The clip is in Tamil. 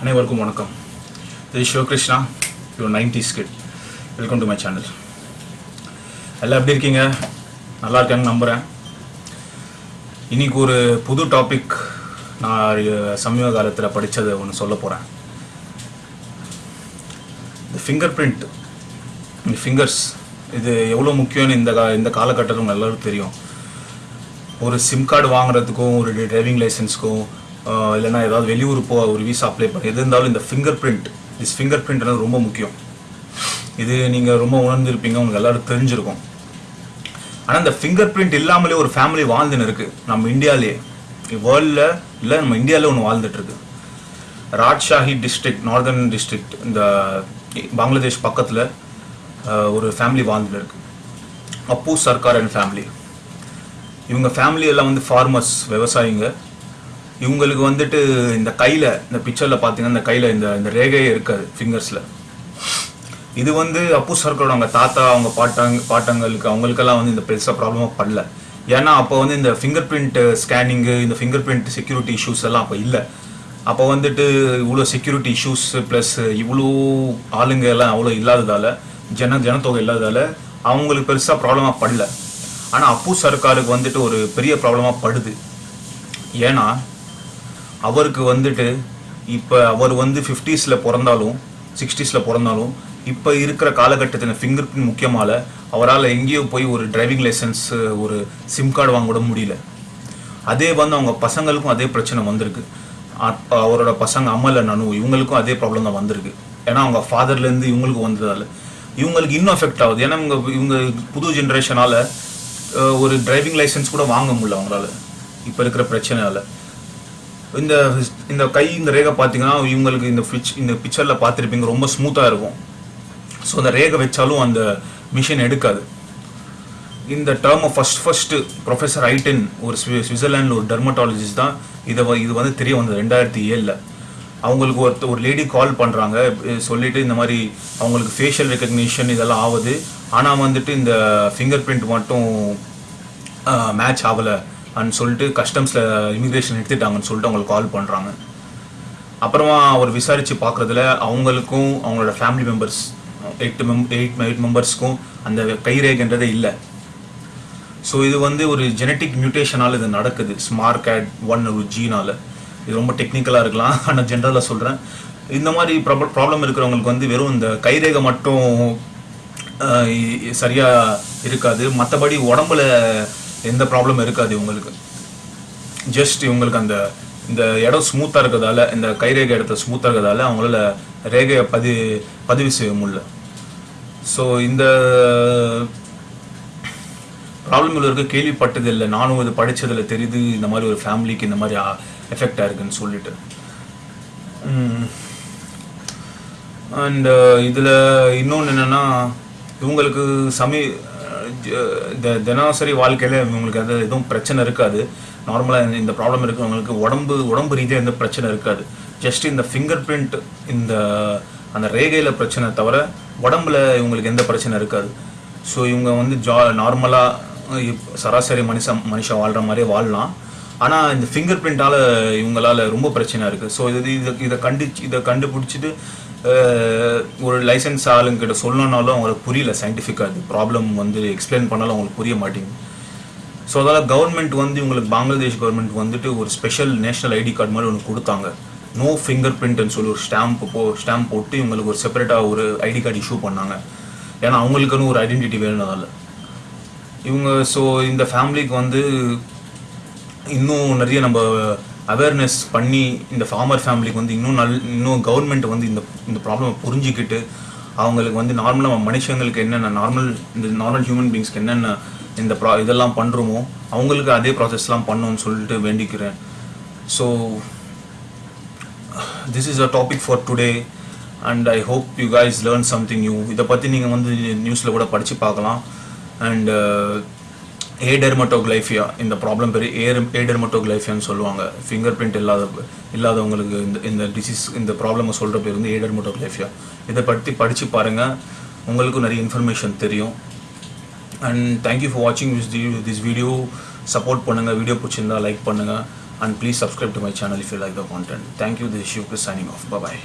அனைவருக்கும் வணக்கம். இது Sivakrishna your ninety skit welcome to my channel எல்லாம் எப்படி இருக்கீங்க? நல்லா இருக்காங்க நம்புகிறேன் இன்னைக்கு ஒரு புது டாபிக் நான் சமீப காலத்தில் படித்ததை ஒன்று சொல்ல போகிறேன் இந்த ஃபிங்கர் பிரிண்ட் இந்த ஃபிங்கர்ஸ் இது எவ்வளோ முக்கியம்னு இந்த கா இந்த காலகட்டத்தில் எல்லாருக்கும் தெரியும். ஒரு சிம் கார்டு வாங்குறதுக்கும் ஒரு டிரைவிங் லைசன்ஸ்க்கும் இல்லைன்னா ஏதாவது வெளியூர் போ ஒரு விசா அப்ளை பண்ணி எது இருந்தாலும் இந்த ஃபிங்கர் பிரிண்ட் திஸ் ஃபிங்கர் பிரிண்ட்ன்றது ரொம்ப முக்கியம். இது நீங்கள் ரொம்ப உணர்ந்திருப்பீங்க உங்களுக்கு எல்லாரும் தெரிஞ்சிருக்கும். ஆனால் இந்த ஃபிங்கர் பிரிண்ட் இல்லாமலே ஒரு ஃபேமிலி வாழ்ந்துன்னு இருக்குது நம்ம இந்தியாவிலே வேர்ல்டில் இல்லை நம்ம இந்தியாவிலே ஒன்று வாழ்ந்துட்டுருக்கு ராஜ்ஷாஹி டிஸ்ட்ரிக்ட் நார்தர்ன் டிஸ்ட்ரிக்ட் இந்த பங்களாதேஷ் பக்கத்தில் ஒரு ஃபேமிலி வாழ்ந்துட்டு இருக்கு. அப்பு சர்க்கார் அண்ட் ஃபேமிலி இவங்க ஃபேமிலி எல்லாம் வந்து ஃபார்மர்ஸ் விவசாயிங்க. இவங்களுக்கு வந்துட்டு இந்த கையில் இந்த பிக்சரில் பார்த்தீங்கன்னா இந்த கையில் இந்த இந்த ரேகையே இருக்காது ஃபிங்கர்ஸில் இது வந்து அப்பு சர்க்கரோட அவங்க தாத்தா அவங்க பாட்டாங்க பாட்டங்களுக்கு அவங்களுக்கெல்லாம் வந்து இந்த பெருசாக ப்ராப்ளமாக படல. ஏன்னா அப்போ வந்து இந்த ஃபிங்கர் பிரிண்ட் ஸ்கேனிங்கு இந்த ஃபிங்கர் பிரிண்ட் செக்யூரிட்டி இஷ்யூஸ் எல்லாம் அப்போ இல்லை. அப்போ வந்துட்டு இவ்வளோ செக்யூரிட்டி இஷ்யூஸ் ப்ளஸ் இவ்வளோ ஆளுங்க எல்லாம் அவ்வளோ இல்லாததால் ஜன ஜனத்தொகை இல்லாததால் அவங்களுக்கு பெருசாக ப்ராப்ளமாக படல. ஆனால் அப்பு சர்க்காருக்கு வந்துட்டு ஒரு பெரிய ப்ராப்ளமாக படுது. ஏன்னா அவருக்கு வந்துட்டு இப்போ அவர் வந்து ஃபிஃப்டிஸில் பிறந்தாலும் சிக்ஸ்டீஸில் பிறந்தாலும் இப்போ இருக்கிற காலகட்டத்தில் ஃபிங்கர் பிரிண்ட் முக்கியமால அவரால் எங்கேயோ போய் ஒரு டிரைவிங் லைசன்ஸ் ஒரு சிம் கார்டு வாங்க கூட முடியல. அதே வந்து அவங்க பசங்களுக்கும் அதே பிரச்சனை வந்திருக்கு. அவரோட பசங்க அம்மல நனு இவங்களுக்கும் அதே ப்ராப்ளம் தான் வந்திருக்கு. ஏன்னா அவங்க ஃபாதர்லேருந்து இவங்களுக்கு வந்ததால. இவங்களுக்கு இன்னும் எஃபெக்ட் ஆகுது. ஏன்னா இவங்க இவங்க புது ஜென்ரேஷனால் ஒரு டிரைவிங் லைசன்ஸ் கூட வாங்க முடியல அவங்களால. இப்போ இருக்கிற பிரச்சனையால. இந்த இந்த கை இந்த ரேகை பார்த்தீங்கன்னா இவங்களுக்கு இந்த பிச் இந்த பிக்சரில் பார்த்துருப்பீங்க ரொம்ப ஸ்மூத்தாக இருக்கும். ஸோ அந்த ரேகை வச்சாலும் அந்த மிஷின் எடுக்காது. இந்த டேர்மை ஃபர்ஸ்ட் ஃபஸ்ட்டு ப்ரொஃபஸர் ஐட்டன் ஒரு ஸ்வி- சுவிட்சர்லாண்டில் ஒரு டெர்மட்டாலஜிஸ்ட் தான் இதை வ- இது வந்து தெரிய வந்தது ரெண்டாயிரத்தி ஏழில். அவங்களுக்கு ஒரு ஒரு லேடி கால் பண்ணுறாங்க சொல்லிட்டு இந்த மாதிரி அவங்களுக்கு ஃபேஷியல் ரெக்கக்னிஷன் இதெல்லாம் ஆகுது. ஆனால் வந்துட்டு இந்த ஃபிங்கர் பிரிண்ட் மட்டும் மேட்ச் ஆகலை. அப்படின்னு சொல்லிட்டு கஸ்டம்ஸில் இமிக்ரேஷன் எடுத்துட்டாங்கன்னு சொல்லிட்டு அவங்களுக்கு கால் பண்ணுறாங்க அப்புறமா அவர் விசாரித்து பார்க்குறதுல அவங்களுக்கும் அவங்களோட family members eight mem eight eight மெம்பர்ஸ்க்கும் அந்த கைரேகன்றதே இல்லை. ஸோ இது வந்து ஒரு ஜெனட்டிக் மியூட்டேஷனால் இது நடக்குது. ஸ்மார்ட் கேட் ஒன் ஒரு ஜீனால் இது ரொம்ப டெக்னிக்கலாக இருக்கலாம். ஆனால் ஜென்ரலாக சொல்கிறேன் இந்த மாதிரி ப்ராப்ளம் ப்ராப்ளம் இருக்கிறவங்களுக்கு வந்து வெறும் இந்த கைரேகை மட்டும் சரியாக இருக்காது. மற்றபடி உடம்புல எந்த ப்ராப்ளமும் இருக்காது இவங்களுக்கு. ஜஸ்ட் இவங்களுக்கு அந்த இந்த இடம் ஸ்மூத்தாக இருக்கிறதால இந்த கைரேகை இடத்துல ஸ்மூத்தாக இருக்கிறதால அவங்களால ரேகையை பதி பதிவு செய்ய முடியல. ஸோ இந்த ப்ராப்ளம் இருக்கு கேள்விப்பட்டது இல்லை. நானும் இது படித்ததில் தெரியுது. இந்த மாதிரி ஒரு ஃபேமிலிக்கு இந்த மாதிரி எஃபெக்ட் ஆயிருக்குன்னு சொல்லிட்டு. அண்ட் இதில் இன்னொன்று என்னென்னா இவங்களுக்கு சமீ இந்த த- தினசரி வாழ்க்கையில் இவங்களுக்கு அது எதுவும் பிரச்சனை இருக்காது. நார்மலாக இந்த ப்ராப்ளம் இருக்கிறவங்களுக்கு உடம்பு உடம்பு ரீதியாக எந்த பிரச்சனை இருக்காது. ஜஸ்ட் இந்த ஃபிங்கர் பிரிண்ட் இந்த அந்த ரேகையில் பிரச்சனை தவிர உடம்புல இவங்களுக்கு எந்த பிரச்சனை இருக்காது. ஸோ இவங்க வந்து ஜா நார்மலாக சராசரி மனுஷன் மனுஷன் வாழ்கிற மாதிரியே வாழலாம். ஆனால் இந்த ஃபிங்கர் பிரிண்டால் இவங்களால ரொம்ப பிரச்சனை இருக்குது ஸோ இது இதை இதை கண்டு இதை கண்டுபிடிச்சிட்டு ஒரு லைசன்ஸ் ஆளுங்கிட்ட சொல்லணுன்னாலும் அவங்களுக்கு புரியல சயின்டிஃபிக்காக இது ப்ராப்ளம் வந்து எக்ஸ்பிளைன் பண்ணாலும் அவங்களுக்கு புரிய மாட்டேங்குது. ஸோ அதனால் கவர்மெண்ட் வந்து இவங்களுக்கு பங்களாதேஷ் கவர்மெண்ட் வந்துட்டு ஒரு ஸ்பெஷல் நேஷனல் ஐடி கார்டு மாதிரி ஒன்று கொடுத்தாங்க. நோ ஃபிங்கர் பிரிண்ட்னு சொல்லி ஒரு ஸ்டாம்ப் போ ஸ்டாம்ப் போட்டு இவங்களுக்கு ஒரு செப்பரேட்டாக ஒரு ஐடி கார்டு இஷ்யூ பண்ணாங்க. ஏன்னா அவங்களுக்குன்னு ஒரு ஐடென்டிட்டி வேணும்னால இவங்க ஸோ இந்த ஃபேமிலிக்கு வந்து இன்னும் நிறைய நம்ம அவேர்னஸ் பண்ணி இந்த ஃபார்மர் ஃபேமிலிக்கு வந்து இன்னும் நல் இன்னும் கவர்மெண்ட் வந்து இந்த இந்த ப்ராப்ளமை புரிஞ்சுக்கிட்டு அவங்களுக்கு வந்து நார்மலாக மனுஷங்களுக்கு என்னென்ன நார்மல் இந்த நார்மல் ஹியூமன் பீங்ஸ்க்கு என்னென்ன இந்த ப்ரா இதெல்லாம் பண்ணுறோமோ அவங்களுக்கு அதே ப்ராசஸ்லாம் பண்ணணும்னு சொல்லிட்டு வேண்டிக்கிறேன். So this is a topic for today and I hope you guys learn something new இதை பற்றி நீங்கள் வந்து நியூஸில் கூட படித்து பார்க்கலாம். அண்ட் ஏடெர்மட்டோகிளைஃபியா இந்த ப்ராப்ளம் பேர் ஏர் ஏடெர்மட்டோகிளைஃபியான்னு சொல்லுவாங்க. ஃபிங்கர் பிரிண்ட் இல்லாத இல்லாதவங்களுக்கு இந்த இந்த டிசீஸ் இந்த ப்ராப்ளமை சொல்கிற பேர் வந்து ஏடெர்மட்டோகிளைஃபியா இதை பற்றி படித்து பாருங்கள் உங்களுக்கும் நிறைய இன்ஃபர்மேஷன் தெரியும். அண்ட் தேங்க்யூ ஃபார் வாட்சிங் திஸ் திஸ் வீடியோ சப்போர்ட் பண்ணுங்கள் வீடியோ பிடிச்சிருந்தா லைக் பண்ணுங்கள் and please subscribe to my channel if you like the content thank you you. Shiv signing off bye